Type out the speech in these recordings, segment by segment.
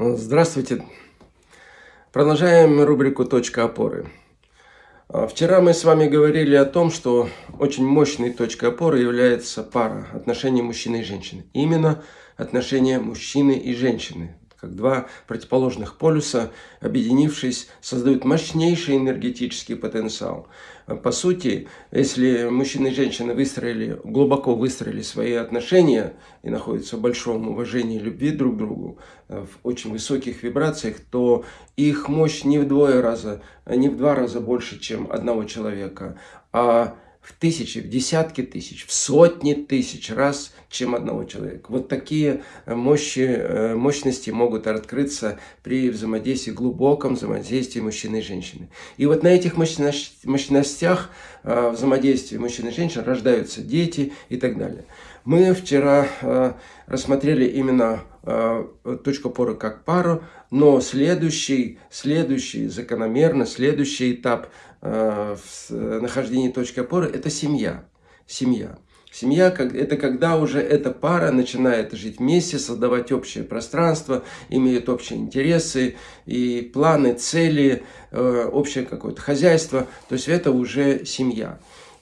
Здравствуйте. Продолжаем рубрику «Точка опоры». А, вчера мы с вами говорили о том, что очень мощной точкой опоры является пара отношений мужчины и женщины. Именно отношения мужчины и женщины как два противоположных полюса, объединившись, создают мощнейший энергетический потенциал. По сути, если мужчина и женщина выстроили, глубоко выстроили свои отношения и находятся в большом уважении любви друг к другу, в очень высоких вибрациях, то их мощь не вдвое раза, не в два раза больше, чем одного человека, а в тысячи, в десятки тысяч, в сотни тысяч раз, чем одного человека. Вот такие э, мощи, э, мощности могут открыться при взаимодействии, глубоком взаимодействии мужчины и женщины. И вот на этих мощностях э, взаимодействия мужчины и женщин рождаются дети и так далее. Мы вчера рассмотрели именно точку опоры как пару, но следующий, следующий закономерно, следующий этап в нахождении точки опоры – это семья. Семья. Семья – это когда уже эта пара начинает жить вместе, создавать общее пространство, имеют общие интересы и планы, цели, э, общее какое-то хозяйство. То есть это уже семья.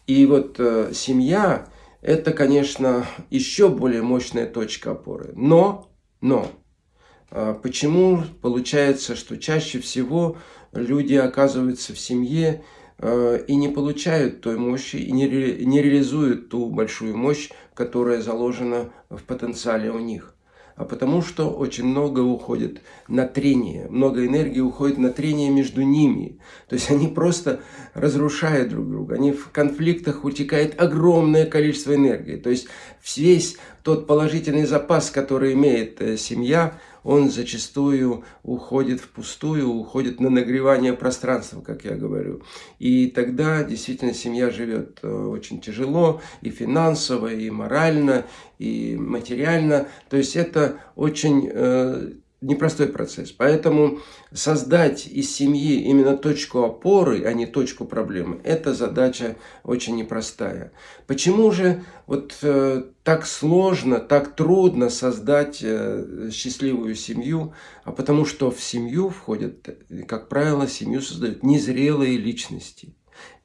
И вот э, семья – это, конечно, еще более мощная точка опоры. Но, но, почему получается, что чаще всего люди оказываются в семье э, и не получают той мощи, и не, ре, не реализуют ту большую мощь, которая заложена в потенциале у них. А потому что очень много уходит на трение, много энергии уходит на трение между ними. То есть они просто разрушают друг друга, они в конфликтах утекает огромное количество энергии. То есть весь тот положительный запас, который имеет э, семья, он зачастую уходит впустую, уходит на нагревание пространства, как я говорю. И тогда действительно семья живет э, очень тяжело и финансово, и морально, и материально. То есть это очень э, непростой процесс. Поэтому создать из семьи именно точку опоры, а не точку проблемы, это задача очень непростая. Почему же вот э, так сложно, так трудно создать э, счастливую семью? А потому что в семью входят, как правило, семью создают незрелые личности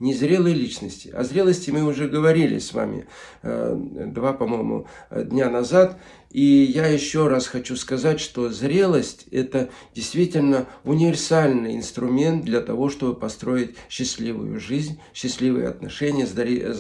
незрелые личности. О зрелости мы уже говорили с вами э, два, по-моему, дня назад. И я еще раз хочу сказать, что зрелость – это действительно универсальный инструмент для того, чтобы построить счастливую жизнь, счастливые отношения,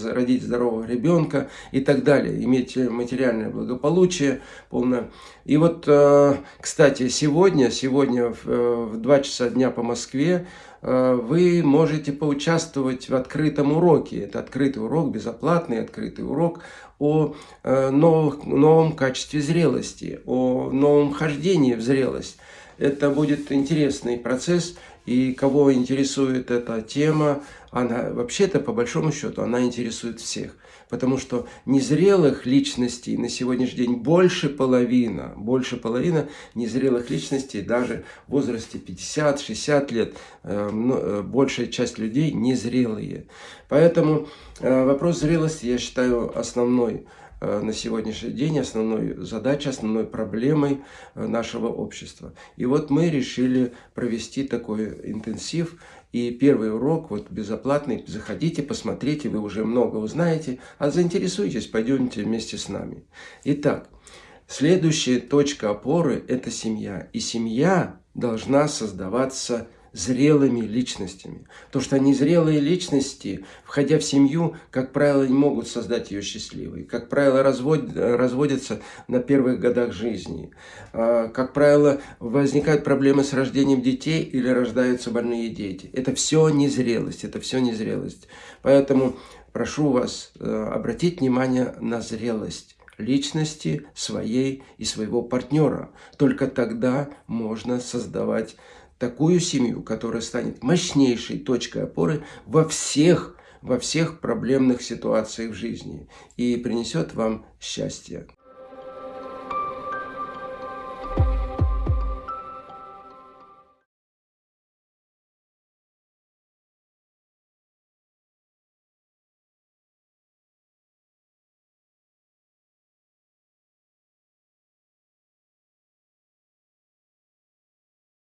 родить здорового ребенка и так далее, иметь материальное благополучие полное. И вот, э, кстати, сегодня, сегодня в 2 э, часа дня по Москве вы можете поучаствовать в открытом уроке. Это открытый урок, безоплатный открытый урок о э, новых, новом качестве зрелости, о новом хождении в зрелость. Это будет интересный процесс, и кого интересует эта тема, она вообще-то, по большому счету, она интересует всех. Потому что незрелых личностей на сегодняшний день больше половина, больше половина незрелых личностей даже в возрасте 50-60 лет, э, э, большая часть людей незрелые. Поэтому э, вопрос зрелости, я считаю, основной на сегодняшний день основной задачей, основной проблемой нашего общества. И вот мы решили провести такой интенсив и первый урок, вот безоплатный, заходите, посмотрите, вы уже много узнаете, а заинтересуйтесь, пойдемте вместе с нами. Итак, следующая точка опоры – это семья. И семья должна создаваться зрелыми личностями. То, что незрелые личности, входя в семью, как правило, не могут создать ее счастливой. Как правило, развод, разводятся на первых годах жизни. А, как правило, возникают проблемы с рождением детей или рождаются больные дети. Это все незрелость, это все незрелость. Поэтому прошу вас э, обратить внимание на зрелость личности своей и своего партнера. Только тогда можно создавать такую семью, которая станет мощнейшей точкой опоры во всех, во всех проблемных ситуациях в жизни и принесет вам счастье.